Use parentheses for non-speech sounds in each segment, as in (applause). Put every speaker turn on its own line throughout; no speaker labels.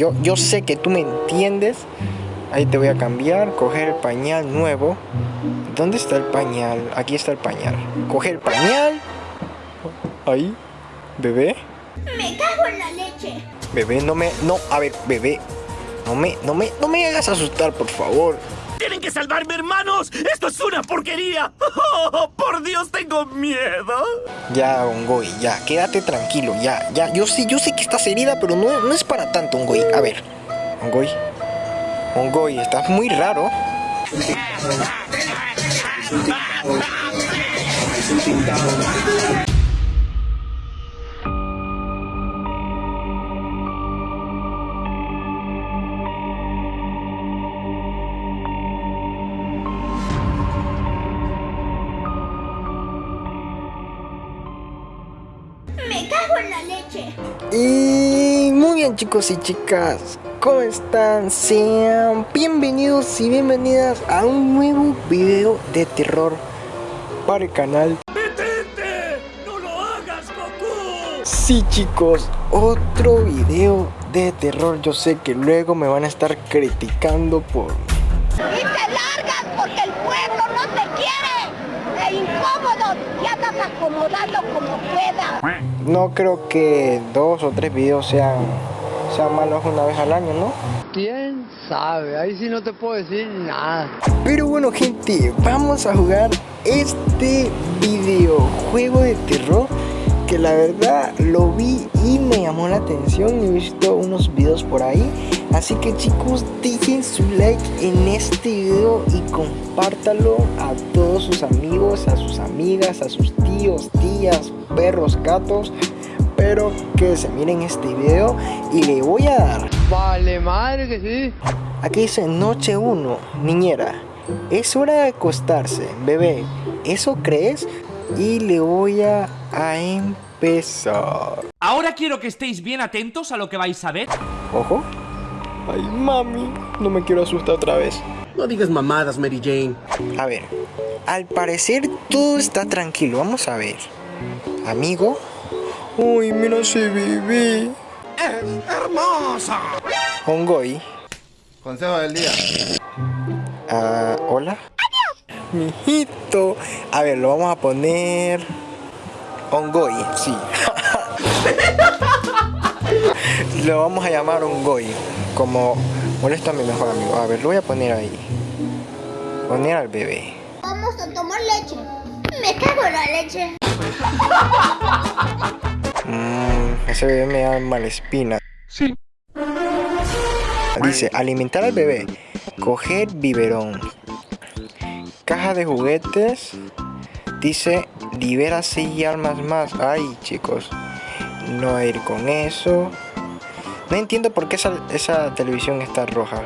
yo, yo sé que tú me entiendes. Ahí te voy a cambiar, coger el pañal nuevo. ¿Dónde está el pañal? Aquí está el pañal. Coger el pañal. Ahí. Bebé.
Me cago en la leche.
Bebé, no me... No, a ver, bebé. No me, no me, no me hagas asustar, por favor.
¡Tienen que salvarme, hermanos! ¡Esto es una porquería! (laughs) ¡Oh, por Dios, tengo miedo!
Ya, Ongoy, ya, quédate tranquilo, ya, ya. Yo sé, yo sé que estás herida, pero no, no es para tanto, Ongoy. A ver, Ongoy. Ongoy, estás muy raro.
Cago en la leche.
Y muy bien chicos y chicas, ¿cómo están? Sean bienvenidos y bienvenidas a un nuevo video de terror para el canal.
¡Detente! ¡No lo hagas, Goku!
Sí chicos, otro video de terror. Yo sé que luego me van a estar criticando por...
Y te largas porque el pueblo no te quiere. E incómodo. Acomodando como puedas.
No creo que dos o tres videos sean, sean malos una vez al año, ¿no?
¿Quién sabe? Ahí sí no te puedo decir nada.
Pero bueno gente, vamos a jugar este videojuego de terror que la verdad lo vi y me llamó la atención. He visto unos videos por ahí. Así que chicos, dejen su like en este video y compártalo a todos sus amigos, a sus amigas, a sus tíos, tías, perros, gatos. Pero que se miren este video y le voy a dar
Vale, madre que sí.
Aquí dice noche 1, niñera. Es hora de acostarse, bebé. ¿Eso crees? Y le voy a, a empezar.
Ahora quiero que estéis bien atentos a lo que vais a ver.
Ojo. Ay, mami. No me quiero asustar otra vez.
No digas mamadas, Mary Jane.
A ver. Al parecer todo está tranquilo. Vamos a ver. Amigo. Uy, mira ese bebé.
¡Hermosa!
Ongoy.
Consejo del día.
Ah, hola. Mijito. A ver, lo vamos a poner. Ongoy, sí. (laughs) lo vamos a llamar Ongoy. Como molesta a mi mejor amigo. A ver, lo voy a poner ahí. Poner al bebé.
Vamos a tomar leche. Me cago en la leche.
Mmm, ese bebé me da mala espina.
Sí.
Dice, alimentar al bebé. Coger biberón. Caja de juguetes. Dice, libera seis almas más. Ay, chicos. No voy a ir con eso. No entiendo por qué esa, esa televisión está roja.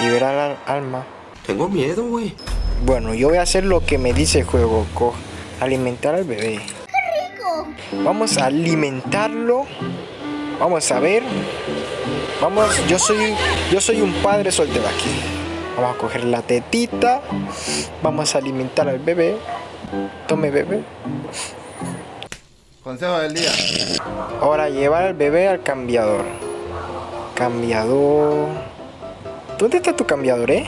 Liberar al alma.
Tengo miedo, güey.
Bueno, yo voy a hacer lo que me dice el juego. Co alimentar al bebé.
Rico.
Vamos a alimentarlo. Vamos a ver. Vamos, yo soy yo soy un padre soltero aquí. Vamos a coger la tetita. Vamos a alimentar al bebé. Tome bebé.
Consejo del día.
Ahora llevar al bebé al cambiador. Cambiador. ¿Dónde está tu cambiador, eh?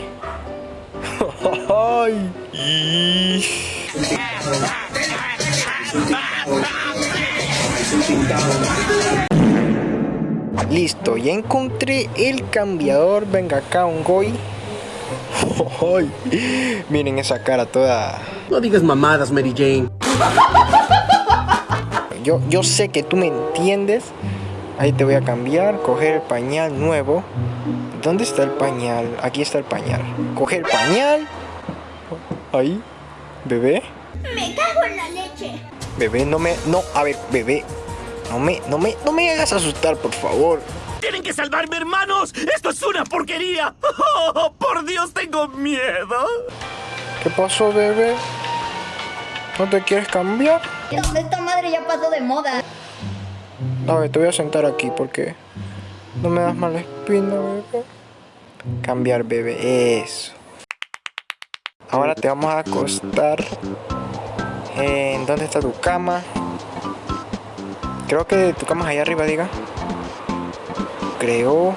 Ay. Listo, ya encontré el cambiador. Venga acá, un goy. Ay, miren esa cara toda.
No digas mamadas, Mary Jane.
Yo, yo sé que tú me entiendes. Ahí te voy a cambiar, coger el pañal nuevo. ¿Dónde está el pañal? Aquí está el pañal. Coger el pañal. Ahí. Bebé.
Me cago en la leche.
Bebé, no me. No, a ver, bebé. No me, no me, no me hagas asustar, por favor.
¡Tienen que salvarme, hermanos! ¡Esto es una porquería! ¡Oh, por Dios, tengo miedo!
¿Qué pasó, bebé? ¿No te quieres cambiar?
Esta madre ya pasó de moda.
A ver, te voy a sentar aquí porque no me das mala espina, bebé. Cambiar, bebé, eso. Ahora te vamos a acostar. ¿En dónde está tu cama? Creo que tu cama es allá arriba, diga. Creo.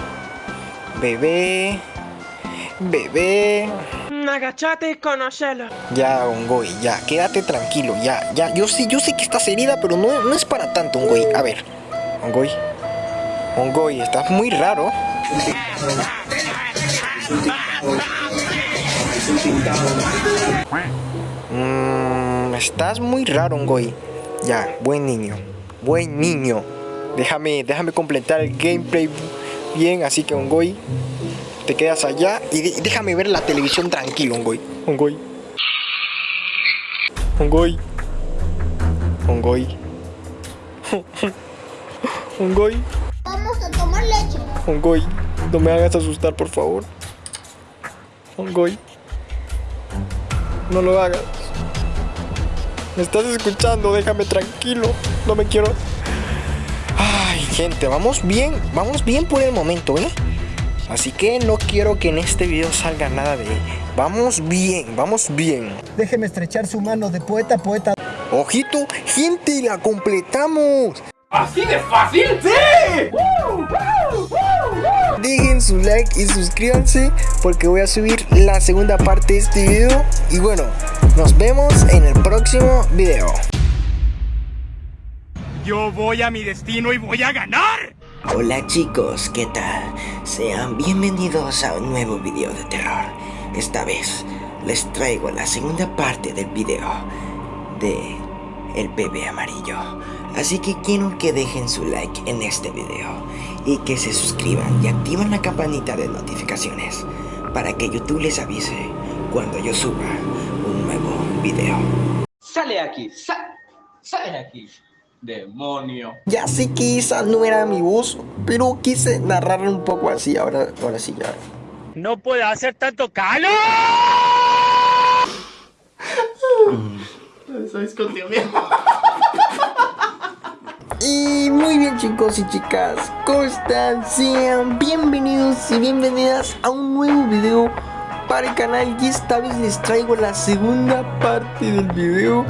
Bebé. Bebé.
Agachate y conocelo.
Ya, Ongoy, ya, quédate tranquilo, ya, ya. Yo sé, yo sé que estás herida, pero no, no es para tanto, Ongoy. A ver, Ongoy. Ongoy, estás muy raro. Mmm, estás muy raro, Ongoy. Ya, buen niño. Buen niño. Déjame, déjame completar el gameplay bien, así que Ongoy, te quedas allá y de- déjame ver la televisión tranquilo, Ongoy. Ongoy. Ongoy. Ongoy. (laughs) Ongoy.
Vamos a tomar leche.
Ongoy. No me hagas asustar, por favor. Ongoy. No lo hagas. Me estás escuchando, déjame tranquilo. No me quiero. Gente, vamos bien. Vamos bien por el momento, ¿eh? Así que no quiero que en este video salga nada de... Vamos bien, vamos bien.
Déjeme estrechar su mano de poeta poeta.
Ojito, gente, la completamos.
¿Así de fácil? ¡Sí!
Dejen su like y suscríbanse porque voy a subir la segunda parte de este video. Y bueno, nos vemos en el próximo video.
Yo voy a mi destino y voy a ganar.
Hola chicos, ¿qué tal? Sean bienvenidos a un nuevo video de terror. Esta vez les traigo la segunda parte del video de El bebé amarillo. Así que quiero que dejen su like en este video y que se suscriban y activen la campanita de notificaciones para que YouTube les avise cuando yo suba un nuevo video.
Sale aquí, sa sale aquí. Demonio.
Ya sé que esa no era mi voz, pero quise narrarla un poco así. Ahora, ahora sí ya.
No puede hacer tanto calor.
Y muy bien chicos y chicas, ¿cómo están? Sean bienvenidos y bienvenidas a un nuevo video para el canal y esta vez les traigo la segunda parte del video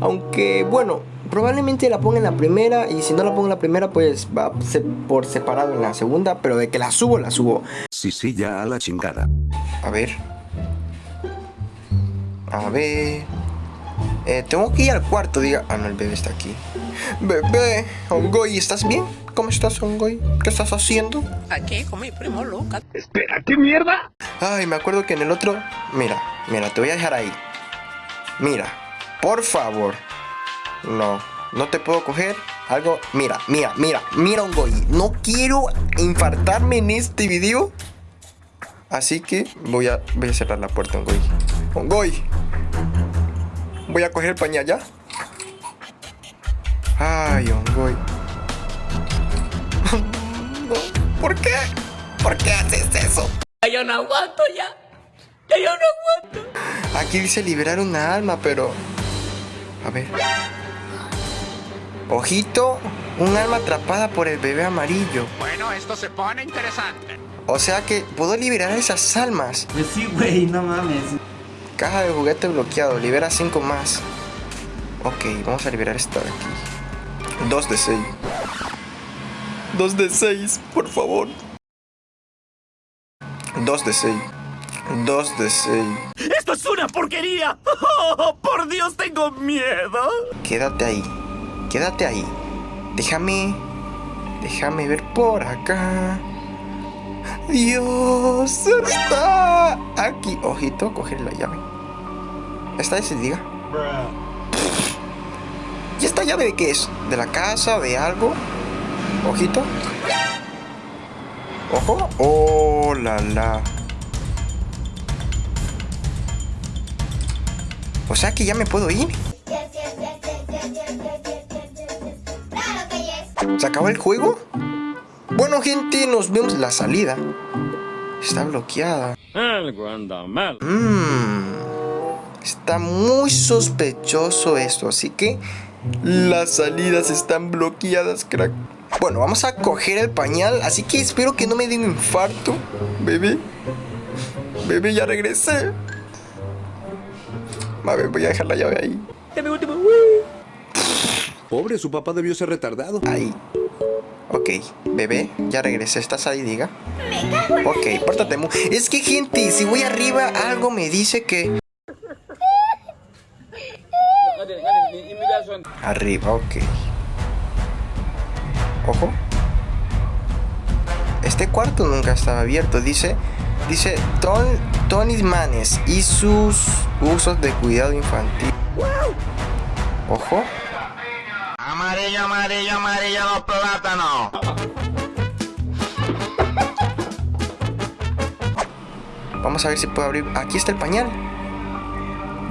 Aunque bueno, probablemente la ponga en la primera y si no la pongo en la primera pues va a ser por separado en la segunda Pero de que la subo, la subo
Sí, sí, ya a la chingada.
A ver A ver eh, tengo que ir al cuarto, diga. Ah, no, el bebé está aquí. Bebé, Ongoy, ¿estás bien? ¿Cómo estás, Ongoy? ¿Qué estás haciendo?
Aquí con mi primo Lucas.
Espera, ¿qué mierda?
Ay, me acuerdo que en el otro. Mira, mira, te voy a dejar ahí. Mira, por favor. No, no te puedo coger algo. Mira, mira, mira, mira, Ongoy. No quiero infartarme en este video. Así que voy a, voy a cerrar la puerta, Ongoy. Ongoy. Voy a coger el pañal ya. Ay, Ongoy. (laughs) No, ¿Por qué? ¿Por qué haces eso?
Ya yo no aguanto ya. Ya yo no aguanto.
Aquí dice liberar una alma, pero... A ver. Ojito, un alma atrapada por el bebé amarillo.
Bueno, esto se pone interesante.
O sea que puedo liberar esas almas.
Pues sí, güey, no mames.
Caja de juguete bloqueado, libera 5 más. Ok, vamos a liberar esta de aquí. 2 de 6. 2 de 6, por favor. 2 de 6. 2 de 6.
¡Esto es una porquería! (laughs) ¡Oh, por Dios, tengo miedo!
Quédate ahí. Quédate ahí. Déjame. Déjame ver por acá. Dios está aquí. Ojito, coger la llave. ¿Esta decidida? ¿Y esta llave de qué es? ¿De la casa? ¿De algo? Ojito. Ojo. Oh, la la. O sea que ya me puedo ir. ¿Se acabó el juego? Bueno, gente, nos vemos la salida. Está bloqueada. Mmm. Está muy sospechoso esto, así que las salidas están bloqueadas, crack. Bueno, vamos a coger el pañal, así que espero que no me dé un infarto. Bebé. Bebé, ya regresé. A ver, voy a dejar la llave ahí.
Pobre, su papá debió ser retardado.
Ahí. Ok, bebé, ya regresé, ¿estás ahí, diga? Ok, pórtate muy... Es que, gente, si voy arriba, algo me dice que... Arriba, ok. Ojo. Este cuarto nunca estaba abierto. Dice, dice Ton, Tony Manes y sus usos de cuidado infantil. Ojo.
Amarillo, amarillo, amarillo, los plátanos.
Vamos a ver si puedo abrir. Aquí está el pañal.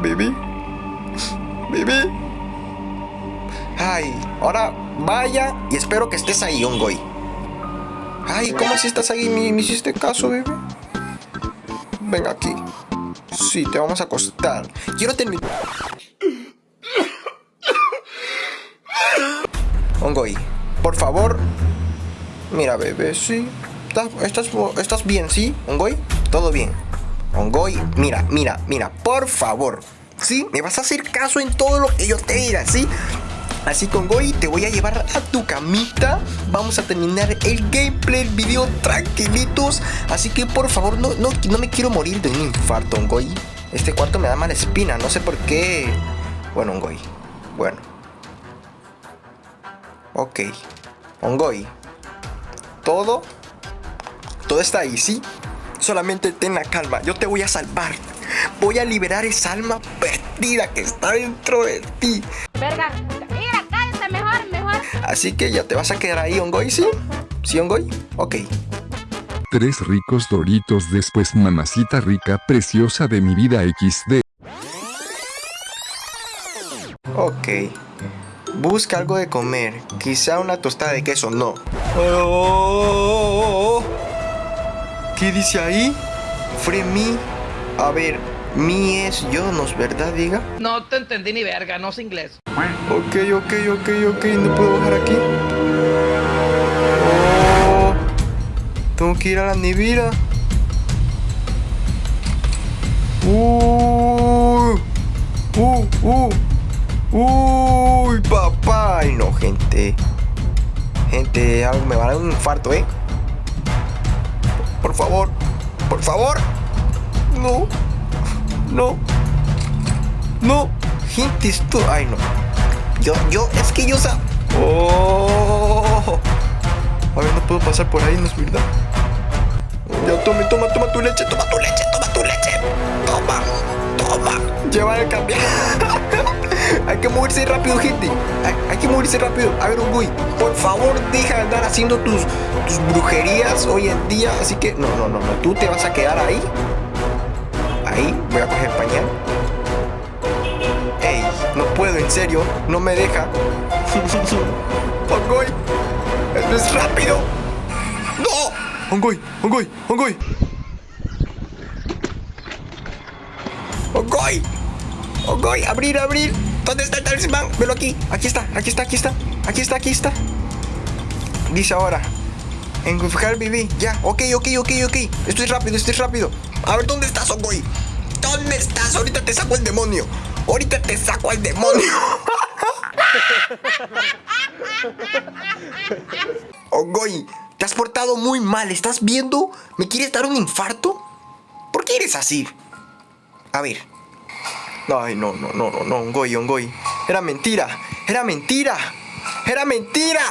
Baby. Baby. Ay, ahora vaya y espero que estés ahí, Ongoy. Ay, ¿cómo si estás ahí? ¿Me, me hiciste caso, bebé? Venga aquí. Sí, te vamos a acostar. Quiero terminar. Ongoy, por favor. Mira, bebé, sí. ¿Estás, estás, estás bien, sí? Ongoy, todo bien. Ongoy, mira, mira, mira, por favor. ¿Sí? Me vas a hacer caso en todo lo que yo te diga, ¿sí? Así con Goy te voy a llevar a tu camita. Vamos a terminar el gameplay, el video tranquilitos. Así que por favor, no, no, no me quiero morir de un infarto, Goy. Este cuarto me da mala espina, no sé por qué. Bueno, Goy. Bueno. Ok. Ongoy. Todo. Todo está ahí, ¿sí? Solamente ten la calma. Yo te voy a salvar. Voy a liberar esa alma perdida que está dentro de ti.
Verga, mira, cállate mejor, mejor.
Así que ya te vas a quedar ahí, Ongoy, ¿sí? ¿Sí, Ongoy? Ok.
Tres ricos doritos después mamacita rica preciosa de mi vida XD.
Ok. Busca algo de comer. Quizá una tostada de queso. No. Oh, ¿Qué dice ahí? Fremi. A ver, mi es yo, ¿no es verdad, diga?
No te entendí ni verga, no sé inglés.
Ok, ok, ok, ok. No puedo bajar aquí. Oh, tengo que ir a la nevera. Uh, uh, uh. Papá. Ay, no, gente. Gente, algo me va a dar un infarto, ¿eh? Por favor. Por favor. No. No. No. Gente, esto... Ay, no. Yo, yo, es que yo sa... Oh. A ver, no puedo pasar por ahí, ¿no es verdad? Ya, tome, toma, toma tu leche, toma tu leche, toma tu leche. Toma, toma. Lleva el cambio. Hay que moverse rápido, gente. Hay, hay, que moverse rápido. A ver, Uguy, por favor, deja de andar haciendo tus, tus brujerías hoy en día. Así que, no, no, no, no. Tú te vas a quedar ahí. Ahí, voy a coger pañal. Ey, no puedo, en serio. No me deja. (laughs) Ongoy, esto es rápido. ¡No! Ongoy, Ongoy, Ongoy. Ongoy. Ongoy, abrir, abrir. ¿Dónde está el talismán? Velo aquí. Aquí está, aquí está, aquí está. Aquí está, aquí está. Dice ahora. Engufijar viví. Ya, ok, ok, ok, ok. Esto es rápido, esto es rápido. A ver, ¿dónde estás, Ongoy? ¿Dónde estás? Ahorita te saco el demonio. Ahorita te saco al demonio. (laughs) Ongoy, te has portado muy mal. ¿Estás viendo? ¿Me quieres dar un infarto? ¿Por qué eres así? A ver. Ay, no, no, no, no, no, Ongoy, Ongoy. Era mentira. Era mentira. Era mentira.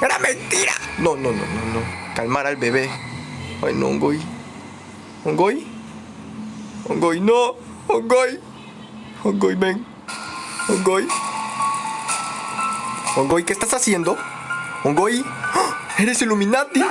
Era mentira. No, no, no, no, no. Calmar al bebé. Ay, no, Ongoy. Ongoy. Ongoy, no. Ongoy. Ongoy, ven. Ongoy. Ongoy, ¿qué estás haciendo? Ongoy. ¡Ah! ¿Eres Illuminati?